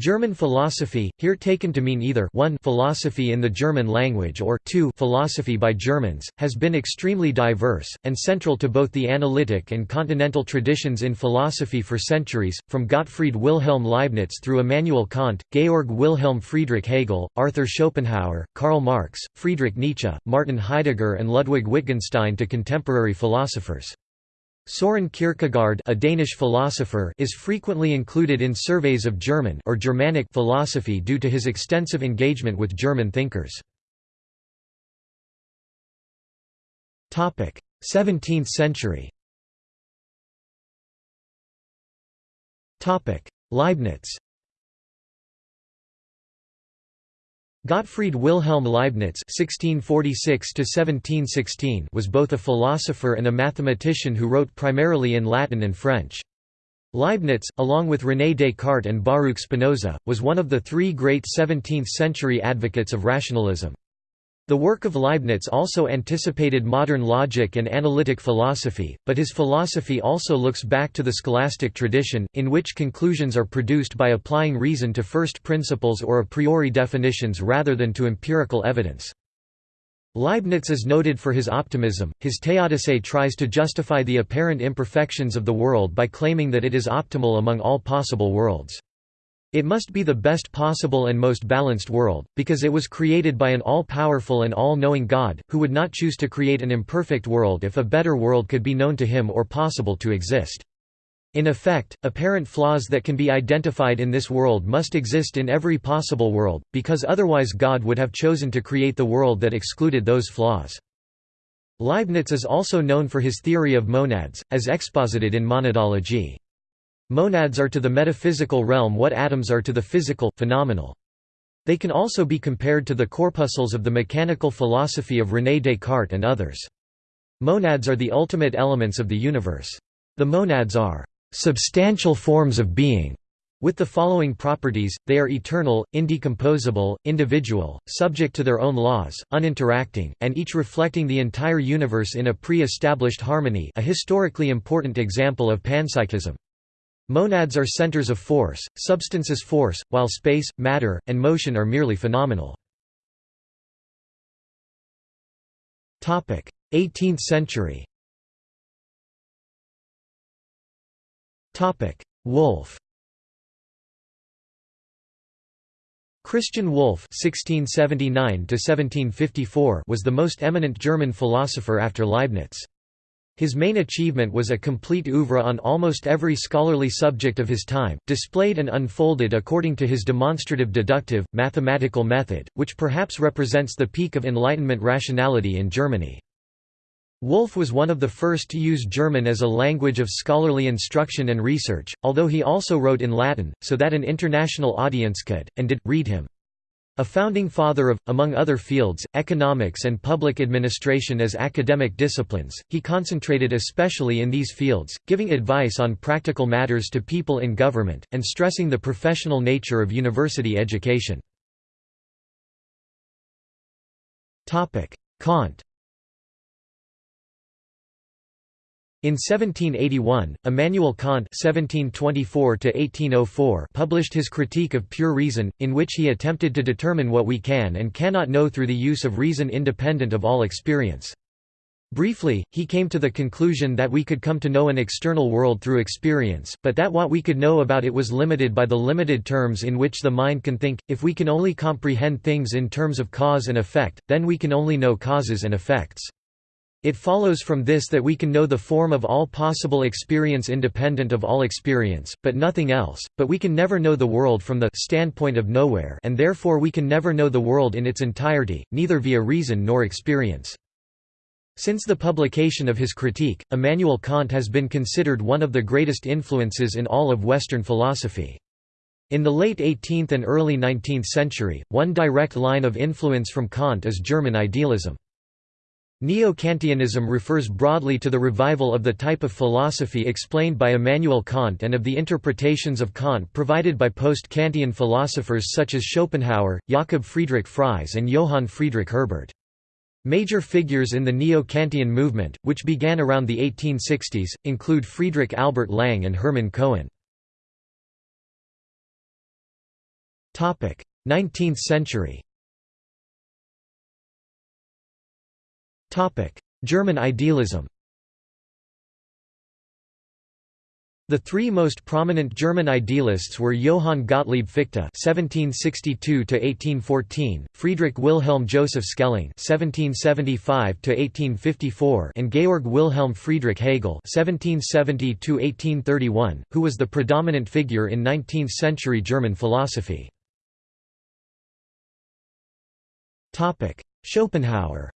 German philosophy, here taken to mean either 1 philosophy in the German language or 2 philosophy by Germans, has been extremely diverse, and central to both the analytic and continental traditions in philosophy for centuries, from Gottfried Wilhelm Leibniz through Immanuel Kant, Georg Wilhelm Friedrich Hegel, Arthur Schopenhauer, Karl Marx, Friedrich Nietzsche, Martin Heidegger and Ludwig Wittgenstein to contemporary philosophers. Soren Kierkegaard a Danish philosopher is frequently included in surveys of German or Germanic philosophy due to his extensive engagement with German thinkers. 17th century Leibniz Gottfried Wilhelm Leibniz (1646–1716) was both a philosopher and a mathematician who wrote primarily in Latin and French. Leibniz, along with René Descartes and Baruch Spinoza, was one of the three great 17th-century advocates of rationalism. The work of Leibniz also anticipated modern logic and analytic philosophy, but his philosophy also looks back to the scholastic tradition, in which conclusions are produced by applying reason to first principles or a priori definitions rather than to empirical evidence. Leibniz is noted for his optimism. His Theodicee tries to justify the apparent imperfections of the world by claiming that it is optimal among all possible worlds. It must be the best possible and most balanced world, because it was created by an all-powerful and all-knowing God, who would not choose to create an imperfect world if a better world could be known to him or possible to exist. In effect, apparent flaws that can be identified in this world must exist in every possible world, because otherwise God would have chosen to create the world that excluded those flaws. Leibniz is also known for his theory of monads, as exposited in Monadology. Monads are to the metaphysical realm what atoms are to the physical, phenomenal. They can also be compared to the corpuscles of the mechanical philosophy of René Descartes and others. Monads are the ultimate elements of the universe. The monads are substantial forms of being. With the following properties, they are eternal, indecomposable, individual, subject to their own laws, uninteracting, and each reflecting the entire universe in a pre-established harmony a historically important example of panpsychism. Monads are centers of force, substance is force, while space, matter, and motion are merely phenomenal. 18th century Wolff Christian Wolff (1679–1754) was the most eminent German philosopher after Leibniz. His main achievement was a complete oeuvre on almost every scholarly subject of his time, displayed and unfolded according to his demonstrative deductive, mathematical method, which perhaps represents the peak of Enlightenment rationality in Germany. Wolff was one of the first to use German as a language of scholarly instruction and research, although he also wrote in Latin, so that an international audience could, and did, read him. A founding father of, among other fields, economics and public administration as academic disciplines, he concentrated especially in these fields, giving advice on practical matters to people in government, and stressing the professional nature of university education. Kant In 1781, Immanuel Kant (1724–1804) published his Critique of Pure Reason, in which he attempted to determine what we can and cannot know through the use of reason independent of all experience. Briefly, he came to the conclusion that we could come to know an external world through experience, but that what we could know about it was limited by the limited terms in which the mind can think. If we can only comprehend things in terms of cause and effect, then we can only know causes and effects. It follows from this that we can know the form of all possible experience independent of all experience, but nothing else, but we can never know the world from the standpoint of nowhere and therefore we can never know the world in its entirety, neither via reason nor experience. Since the publication of his critique, Immanuel Kant has been considered one of the greatest influences in all of Western philosophy. In the late 18th and early 19th century, one direct line of influence from Kant is German idealism. Neo-Kantianism refers broadly to the revival of the type of philosophy explained by Immanuel Kant and of the interpretations of Kant provided by post-Kantian philosophers such as Schopenhauer, Jakob Friedrich Fries and Johann Friedrich Herbart. Major figures in the Neo-Kantian movement, which began around the 1860s, include Friedrich Albert Lang and Hermann Cohen. 19th century German idealism The three most prominent German idealists were Johann Gottlieb Fichte (1762–1814), Friedrich Wilhelm Joseph Schelling (1775–1854), and Georg Wilhelm Friedrich Hegel (1770–1831), who was the predominant figure in 19th-century German philosophy. Topic: Schopenhauer.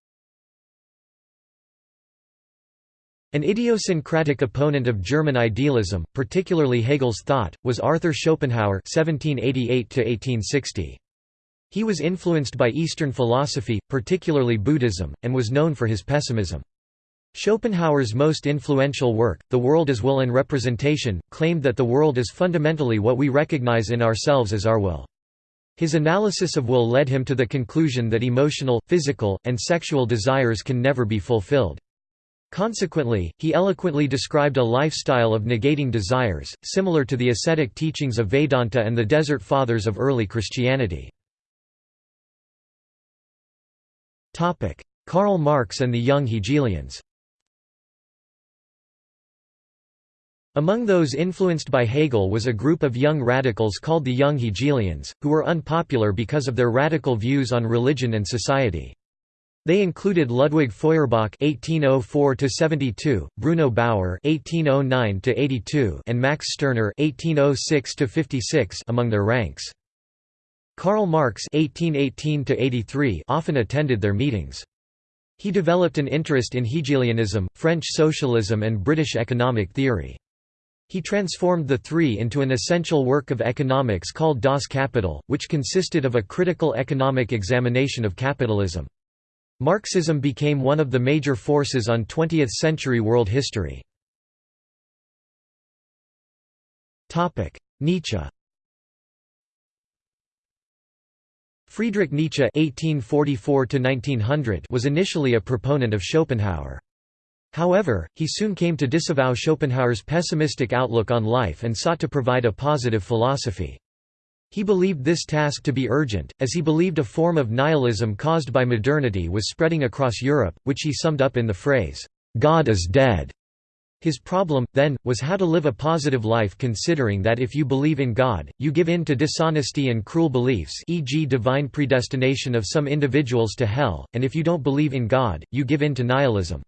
An idiosyncratic opponent of German idealism, particularly Hegel's thought, was Arthur Schopenhauer (1788–1860). He was influenced by Eastern philosophy, particularly Buddhism, and was known for his pessimism. Schopenhauer's most influential work, The World as Will and Representation, claimed that the world is fundamentally what we recognize in ourselves as our will. His analysis of will led him to the conclusion that emotional, physical, and sexual desires can never be fulfilled. Consequently, he eloquently described a lifestyle of negating desires, similar to the ascetic teachings of Vedanta and the Desert Fathers of early Christianity. Karl Marx and the young Hegelians Among those influenced by Hegel was a group of young radicals called the Young Hegelians, who were unpopular because of their radical views on religion and society. They included Ludwig Feuerbach (1804–72), Bruno Bauer (1809–82), and Max Stirner (1806–56) among their ranks. Karl Marx (1818–83) often attended their meetings. He developed an interest in Hegelianism, French socialism, and British economic theory. He transformed the three into an essential work of economics called Das Kapital, which consisted of a critical economic examination of capitalism. Marxism became one of the major forces on 20th-century world history. Nietzsche Friedrich Nietzsche (1844–1900) was initially a proponent of Schopenhauer. However, he soon came to disavow Schopenhauer's pessimistic outlook on life and sought to provide a positive philosophy. He believed this task to be urgent, as he believed a form of nihilism caused by modernity was spreading across Europe, which he summed up in the phrase, "'God is dead'". His problem, then, was how to live a positive life considering that if you believe in God, you give in to dishonesty and cruel beliefs e.g. divine predestination of some individuals to hell, and if you don't believe in God, you give in to nihilism.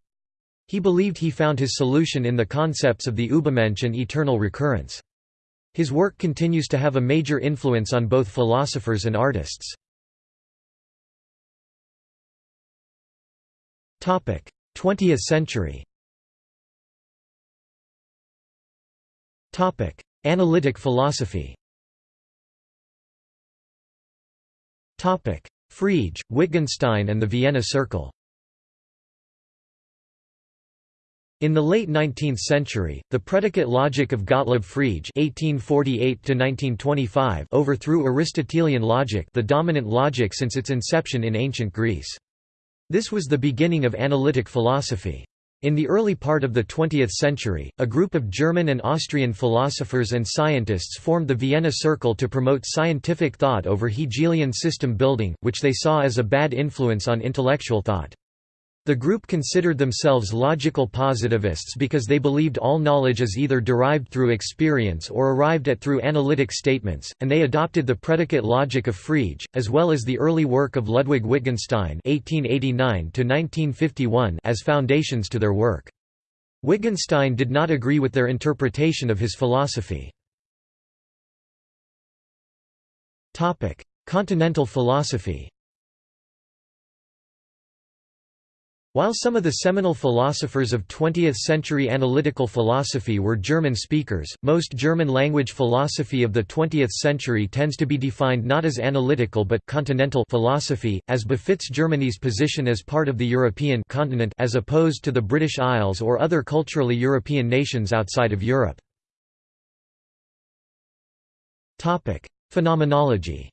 He believed he found his solution in the concepts of the Übermensch and eternal recurrence. His work continues to have a major influence on both philosophers and artists. Topic: 20th century. Topic: Analytic philosophy. Topic: Frege, Wittgenstein and the Vienna Circle In the late 19th century, the predicate logic of Gottlob Frege (1848–1925) overthrew Aristotelian logic, the dominant logic since its inception in ancient Greece. This was the beginning of analytic philosophy. In the early part of the 20th century, a group of German and Austrian philosophers and scientists formed the Vienna Circle to promote scientific thought over Hegelian system building, which they saw as a bad influence on intellectual thought. The group considered themselves logical positivists because they believed all knowledge is either derived through experience or arrived at through analytic statements, and they adopted the predicate logic of Frege, as well as the early work of Ludwig Wittgenstein (1889–1951) as foundations to their work. Wittgenstein did not agree with their interpretation of his philosophy. Continental philosophy While some of the seminal philosophers of 20th-century analytical philosophy were German speakers, most German-language philosophy of the 20th century tends to be defined not as analytical but continental philosophy, as befits Germany's position as part of the European continent as opposed to the British Isles or other culturally European nations outside of Europe. Phenomenology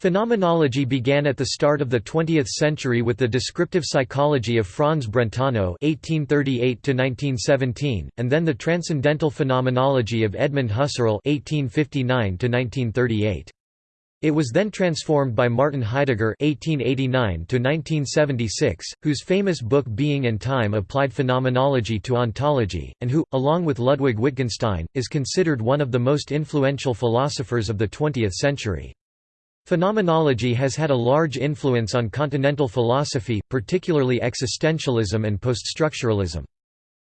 Phenomenology began at the start of the 20th century with the descriptive psychology of Franz Brentano (1838–1917), and then the transcendental phenomenology of Edmund Husserl (1859–1938). It was then transformed by Martin Heidegger (1889–1976), whose famous book *Being and Time* applied phenomenology to ontology, and who, along with Ludwig Wittgenstein, is considered one of the most influential philosophers of the 20th century. Phenomenology has had a large influence on continental philosophy, particularly existentialism and poststructuralism.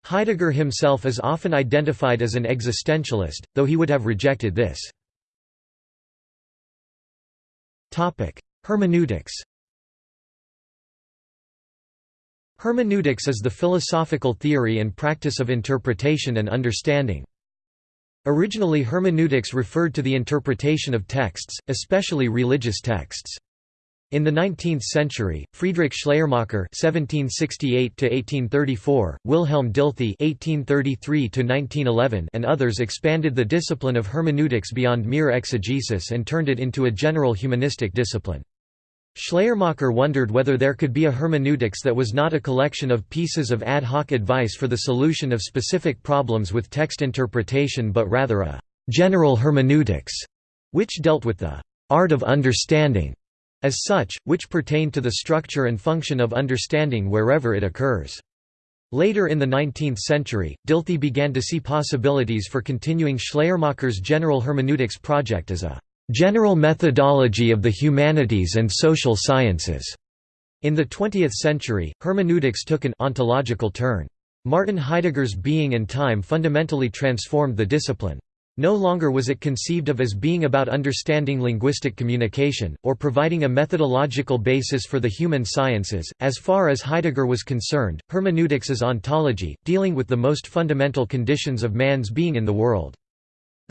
Heidegger himself is often identified as an existentialist, though he would have rejected this. Hermeneutics Hermeneutics is the philosophical theory and practice of interpretation and understanding. Originally hermeneutics referred to the interpretation of texts, especially religious texts. In the 19th century, Friedrich Schleiermacher (1768–1834), Wilhelm Dilthey (1833–1911), and others expanded the discipline of hermeneutics beyond mere exegesis and turned it into a general humanistic discipline. Schleiermacher wondered whether there could be a hermeneutics that was not a collection of pieces of ad hoc advice for the solution of specific problems with text interpretation but rather a «general hermeneutics», which dealt with the «art of understanding» as such, which pertained to the structure and function of understanding wherever it occurs. Later in the 19th century, Dilthey began to see possibilities for continuing Schleiermacher's general hermeneutics project as a General methodology of the humanities and social sciences. In the 20th century, hermeneutics took an ontological turn. Martin Heidegger's Being and Time fundamentally transformed the discipline. No longer was it conceived of as being about understanding linguistic communication, or providing a methodological basis for the human sciences. As far as Heidegger was concerned, hermeneutics is ontology, dealing with the most fundamental conditions of man's being in the world.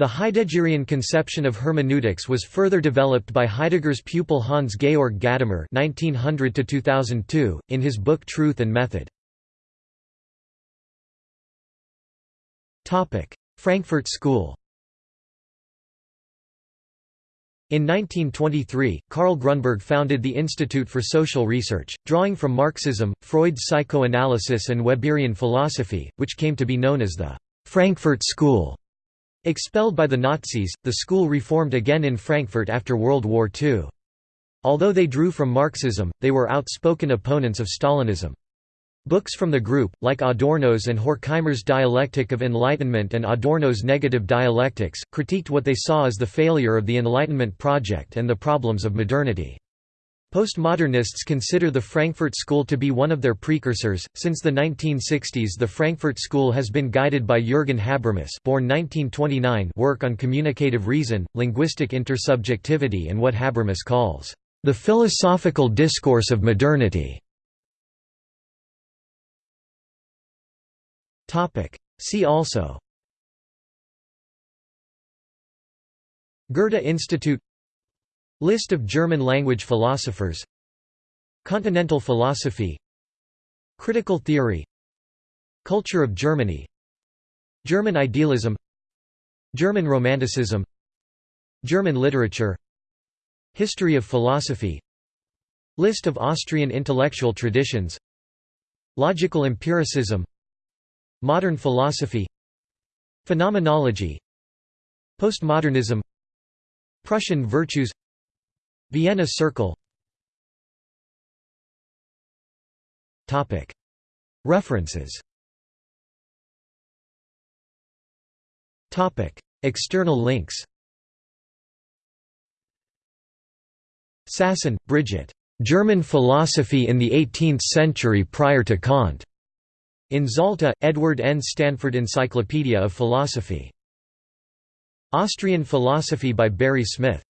The Heideggerian conception of hermeneutics was further developed by Heidegger's pupil Hans Georg Gadamer (1900–2002) in his book Truth and Method. Topic: Frankfurt School. In 1923, Karl Grunberg founded the Institute for Social Research, drawing from Marxism, Freud's psychoanalysis and Weberian philosophy, which came to be known as the Frankfurt School. Expelled by the Nazis, the school reformed again in Frankfurt after World War II. Although they drew from Marxism, they were outspoken opponents of Stalinism. Books from the group, like Adorno's and Horkheimer's Dialectic of Enlightenment and Adorno's Negative Dialectics, critiqued what they saw as the failure of the Enlightenment project and the problems of modernity. Postmodernists consider the Frankfurt School to be one of their precursors. Since the 1960s, the Frankfurt School has been guided by Jürgen Habermas, born 1929, work on communicative reason, linguistic intersubjectivity, and what Habermas calls the philosophical discourse of modernity. Topic: See also Goethe Institute List of German language philosophers. Continental philosophy. Critical theory. Culture of Germany. German idealism. German Romanticism. German literature. History of philosophy. List of Austrian intellectual traditions. Logical empiricism. Modern philosophy. Phenomenology. Postmodernism. Prussian virtues Vienna Circle References External links Sassen, Bridget. German Philosophy in the Eighteenth Century prior to Kant. In Zalta, Edward N. Stanford Encyclopedia of Philosophy. Austrian Philosophy by Barry Smith